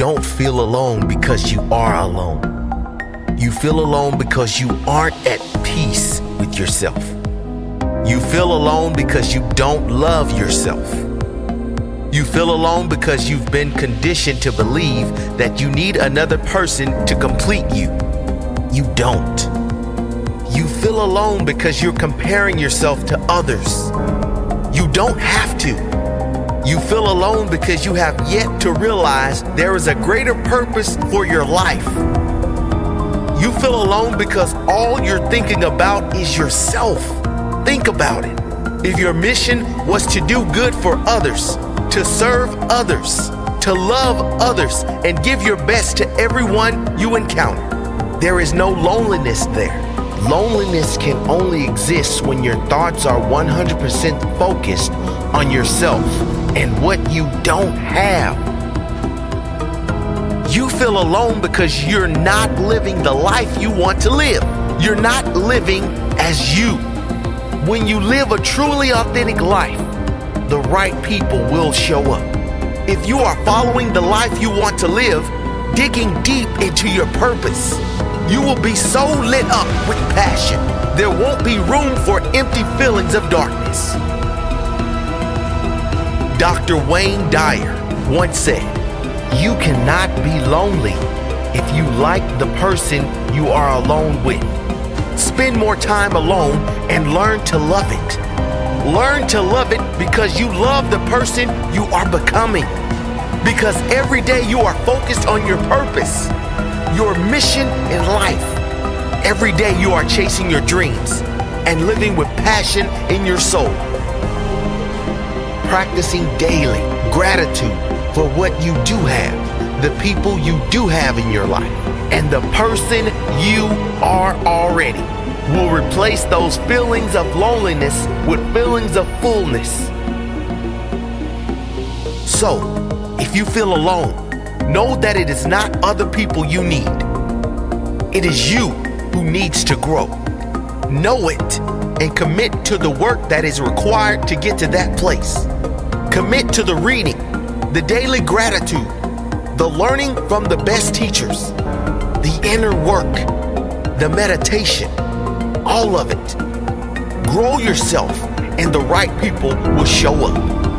don't feel alone because you are alone. You feel alone because you aren't at peace with yourself. You feel alone because you don't love yourself. You feel alone because you've been conditioned to believe that you need another person to complete you. You don't. You feel alone because you're comparing yourself to others. You don't have to. You feel alone because you have yet to realize there is a greater purpose for your life. You feel alone because all you're thinking about is yourself. Think about it. If your mission was to do good for others, to serve others, to love others, and give your best to everyone you encounter. There is no loneliness there. Loneliness can only exist when your thoughts are 100% focused on yourself and what you don't have. You feel alone because you're not living the life you want to live. You're not living as you. When you live a truly authentic life, the right people will show up. If you are following the life you want to live, digging deep into your purpose, you will be so lit up with passion, there won't be room for empty feelings of darkness. Dr. Wayne Dyer once said, You cannot be lonely if you like the person you are alone with. Spend more time alone and learn to love it. Learn to love it because you love the person you are becoming. Because every day you are focused on your purpose, your mission in life. Every day you are chasing your dreams and living with passion in your soul. Practicing daily gratitude for what you do have, the people you do have in your life, and the person you are already will replace those feelings of loneliness with feelings of fullness. So, if you feel alone, know that it is not other people you need. It is you who needs to grow. Know it and commit to the work that is required to get to that place. Commit to the reading, the daily gratitude, the learning from the best teachers, the inner work, the meditation, all of it. Grow yourself, and the right people will show up.